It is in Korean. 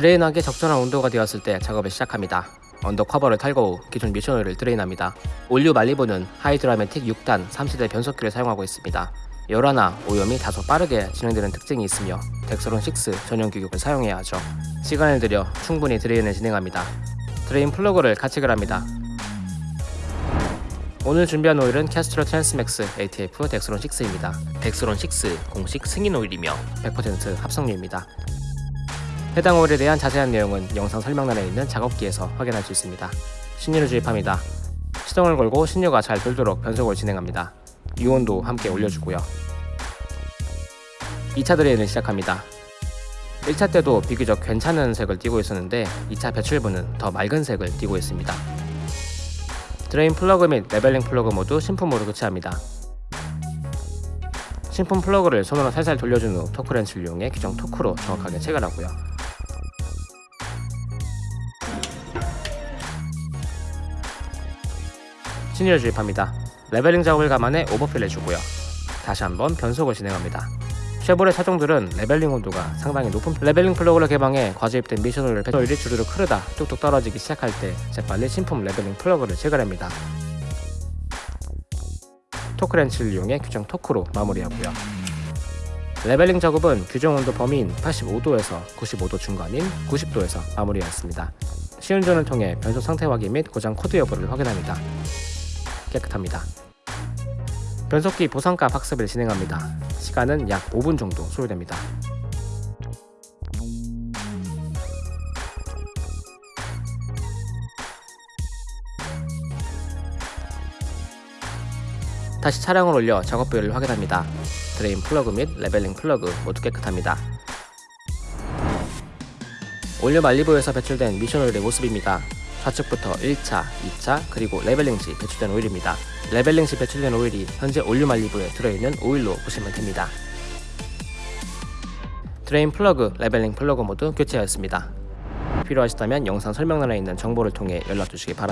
drain하기 적절한 온도가 되었을 때 작업을 시작합니다. under cover를 탈거 후 기존 미션 오일을 drain합니다. all new 말리부는 하이드라매틱 6단 3세대 변속기를 사용하고 있습니다. 열화나 오염이 다소 빠르게 진행되는 특징이 있으며 덱스론 6 전용 규격을 사용해야 하죠. 시간을 들여 충분히 drain을 진행합니다. drain 플러그를 가체결 합니다. 오늘 준비한 오일은 캐스트롤 트랜스맥스 ATF 덱스론 6입니다. 덱스론 6 공식 승인 오일이며 100% 합성유입니다. 해당 오일에 대한 자세한 내용은 영상 설명란에 있는 작업기에서 확인할 수 있습니다. 신유를 주입합니다. 시동을 걸고 신유가 잘 돌도록 변속을 진행합니다. 유온도 함께 올려주고요. 2차 drain을 시작합니다. 1차 때도 비교적 괜찮은 색을 띠고 있었는데 2차 배출분은 더 맑은 색을 띠고 있습니다. drain 플러그 및 leveling 플러그 모두 신품으로 교체합니다. 신품 플러그를 손으로 살살 돌려준 후 토크렌치를 이용해 규정 토크로 정확하게 체결하고요. 신유를 주입합니다. leveling 작업을 감안해 overfill 해주고요. 다시 한번 변속을 진행합니다. 쉐보레 차종들은 leveling 온도가 상당히 높은 편- leveling 플러그를 개방해 과주입된 미션 오일을 배터리를 주르륵 흐르다 뚝뚝 떨어지기 시작할 때 재빨리 신품 leveling 플러그를 체결합니다. 토크렌치를 이용해 규정 토크로 마무리하고요. leveling 작업은 규정 온도 범위인 85도에서 95도 중간인 90도에서 마무리하였습니다. 시운전을 통해 변속 상태 확인 및 고장 코드 여부를 확인합니다. 깨끗합니다. 변속기 보상값 학습을 진행합니다. 시간은 약 5분 정도 소요됩니다. 다시 차량을 올려 작업 부위를 확인합니다. drain 플러그 및 leveling 플러그 모두 깨끗합니다. all new 말리부에서 배출된 미션 오일의 모습입니다. 좌측부터 1차, 2차, 그리고 leveling 시 배출된 오일입니다. leveling 시 배출된 오일이 현재 all new 말리부에 들어있는 오일로 보시면 됩니다. drain 플러그, leveling 플러그 모두 교체하였습니다. 필요하시다면 영상 설명란에 있는 정보를 통해 연락 주시기 바랍니다.